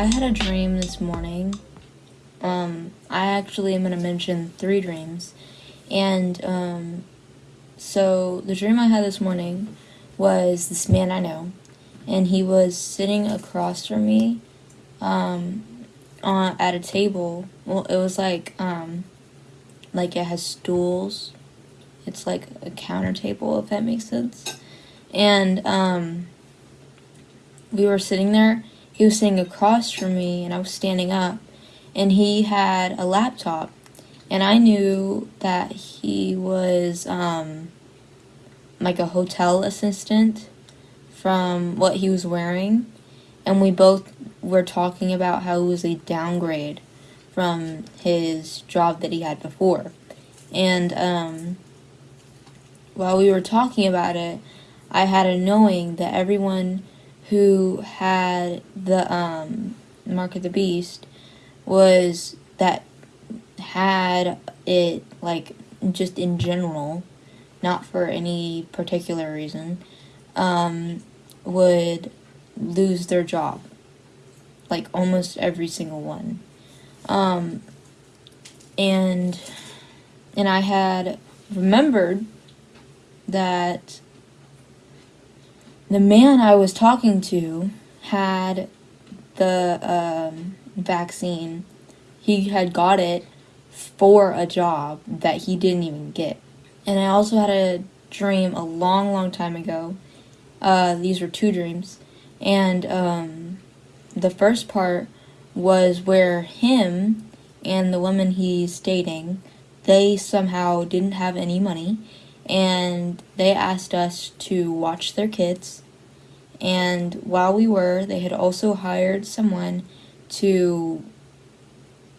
a dream this morning. Um, I actually am going to mention three dreams. And um, so the dream I had this morning was this man I know. And he was sitting across from me um, on, at a table. Well, it was like, um, like it has stools. It's like a counter table, if that makes sense. And um, we were sitting there. He was sitting across from me, and I was standing up. And he had a laptop. And I knew that he was um, like a hotel assistant from what he was wearing. And we both were talking about how it was a downgrade from his job that he had before. And um, while we were talking about it, I had a knowing that everyone who had the um, Mark of the Beast was that had it like just in general, not for any particular reason, um, would lose their job. Like almost every single one. Um, and and I had remembered that the man I was talking to had the um, vaccine. He had got it for a job that he didn't even get. And I also had a dream a long, long time ago. Uh, these were two dreams. And um, the first part was where him and the woman he's dating, they somehow didn't have any money and they asked us to watch their kids. And while we were, they had also hired someone to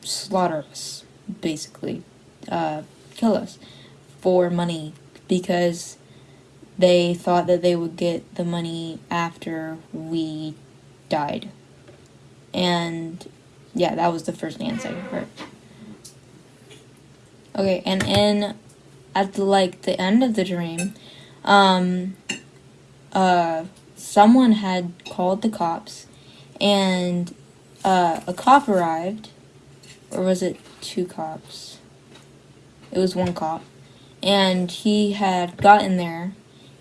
slaughter us, basically, uh, kill us for money because they thought that they would get the money after we died. And yeah, that was the first and second part. Okay, and in at the like the end of the dream, um, uh, someone had called the cops, and uh, a cop arrived, or was it two cops? It was one cop, and he had gotten there,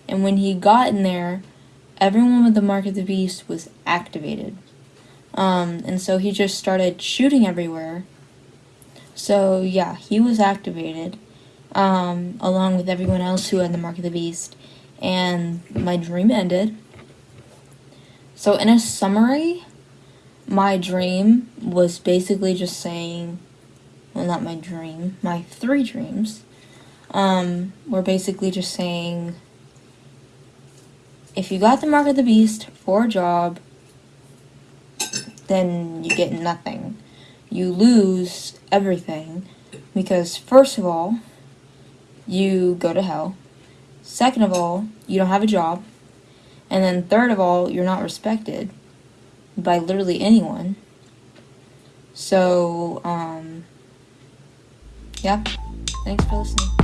and when he got in there, everyone with the mark of the beast was activated. Um, and so he just started shooting everywhere. So yeah, he was activated um, along with everyone else who had the Mark of the Beast, and my dream ended. So, in a summary, my dream was basically just saying, well, not my dream, my three dreams um, were basically just saying, if you got the Mark of the Beast for a job, then you get nothing. You lose everything because, first of all, you go to hell. Second of all, you don't have a job. And then third of all, you're not respected by literally anyone. So, um, yeah. Thanks for listening.